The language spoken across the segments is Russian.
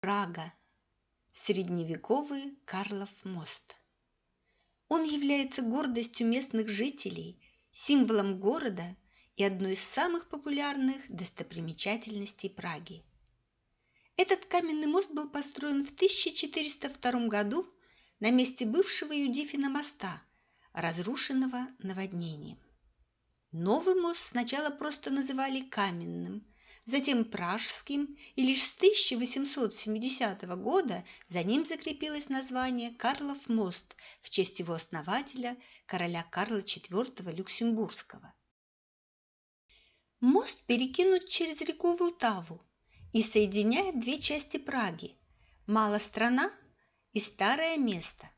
Прага. Средневековый Карлов мост. Он является гордостью местных жителей, символом города и одной из самых популярных достопримечательностей Праги. Этот каменный мост был построен в 1402 году на месте бывшего Юдифина моста, разрушенного наводнением. Новый мост сначала просто называли каменным, затем Пражским, и лишь с 1870 года за ним закрепилось название Карлов мост в честь его основателя, короля Карла IV Люксембургского. Мост перекинут через реку Волтаву и соединяет две части Праги – Малострана и Старое место.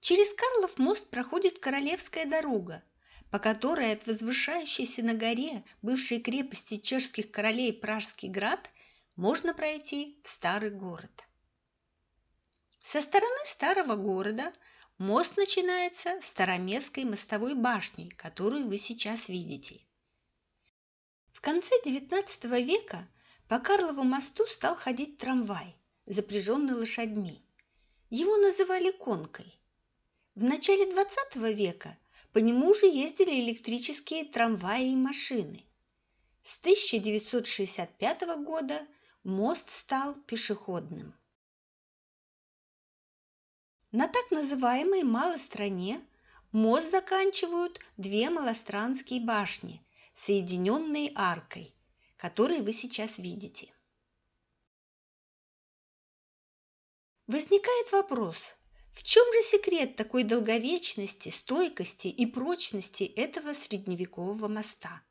Через Карлов мост проходит Королевская дорога, по которой от возвышающейся на горе бывшей крепости чешских королей Пражский град можно пройти в старый город. Со стороны старого города мост начинается Староместской мостовой башней, которую вы сейчас видите. В конце XIX века по Карлову мосту стал ходить трамвай, запряженный лошадьми. Его называли конкой. В начале XX века по нему уже ездили электрические трамваи и машины. С 1965 года мост стал пешеходным. На так называемой Малой стране мост заканчивают две малостранские башни, соединенные аркой, которые вы сейчас видите. Возникает вопрос, в чем же секрет такой долговечности, стойкости и прочности этого средневекового моста?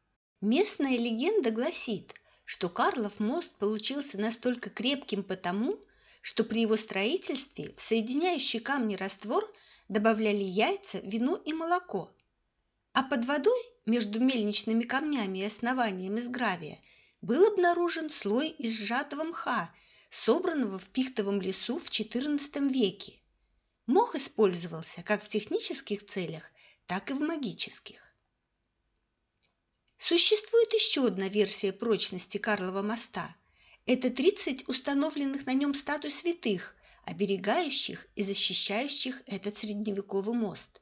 Местная легенда гласит, что Карлов мост получился настолько крепким потому, что при его строительстве в соединяющий камни раствор добавляли яйца, вино и молоко, а под водой между мельничными камнями и основанием из гравия был обнаружен слой из сжатого мха, собранного в пихтовом лесу в XIV веке. Мох использовался как в технических целях, так и в магических. Существует еще одна версия прочности Карлова моста. Это 30 установленных на нем статуй святых, оберегающих и защищающих этот средневековый мост.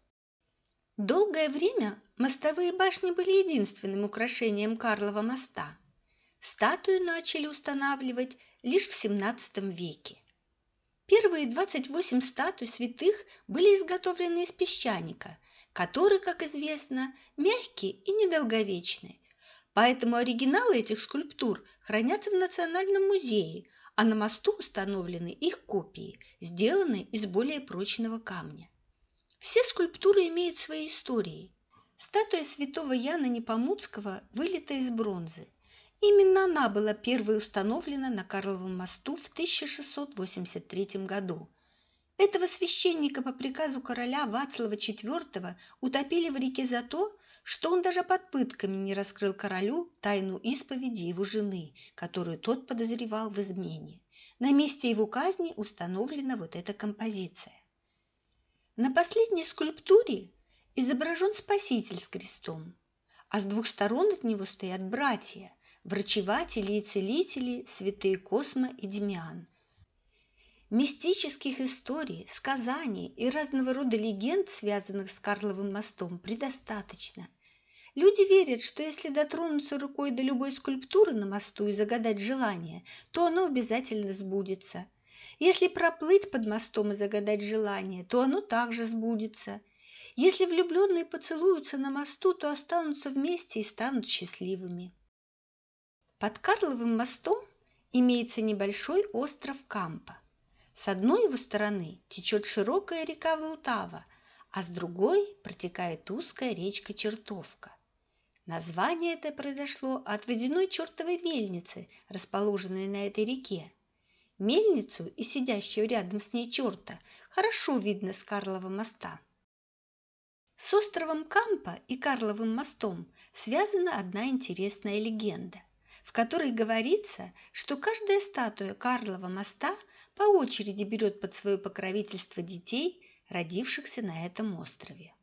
Долгое время мостовые башни были единственным украшением Карлова моста. Статуи начали устанавливать лишь в XVII веке. Первые 28 статуй святых были изготовлены из песчаника, который, как известно, мягкий и недолговечный. Поэтому оригиналы этих скульптур хранятся в Национальном музее, а на мосту установлены их копии, сделанные из более прочного камня. Все скульптуры имеют свои истории. Статуя святого Яна Непомуцкого вылита из бронзы. Именно она была первой установлена на Карловом мосту в 1683 году. Этого священника по приказу короля Вацлава IV утопили в реке за то, что он даже под пытками не раскрыл королю тайну исповеди его жены, которую тот подозревал в измене. На месте его казни установлена вот эта композиция. На последней скульптуре изображен Спаситель с крестом, а с двух сторон от него стоят братья – врачеватели и целители святые Космо и Демиан. Мистических историй, сказаний и разного рода легенд, связанных с Карловым мостом, предостаточно. Люди верят, что если дотронуться рукой до любой скульптуры на мосту и загадать желание, то оно обязательно сбудется. Если проплыть под мостом и загадать желание, то оно также сбудется. Если влюбленные поцелуются на мосту, то останутся вместе и станут счастливыми. Под Карловым мостом имеется небольшой остров Кампа. С одной его стороны течет широкая река Волтава, а с другой протекает узкая речка Чертовка. Название это произошло от водяной чертовой мельницы, расположенной на этой реке. Мельницу и сидящего рядом с ней черта хорошо видно с Карлова моста. С островом Кампа и Карловым мостом связана одна интересная легенда – в которой говорится, что каждая статуя Карлова моста по очереди берет под свое покровительство детей, родившихся на этом острове.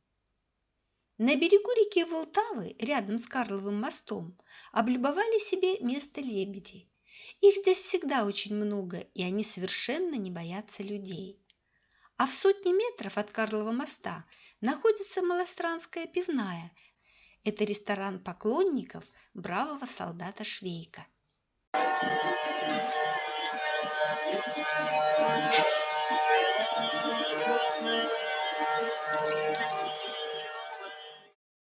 На берегу реки Волтавы, рядом с Карловым мостом, облюбовали себе место лебеди. Их здесь всегда очень много, и они совершенно не боятся людей. А в сотне метров от Карлова моста находится Малостранская пивная. Это ресторан поклонников бравого солдата Швейка.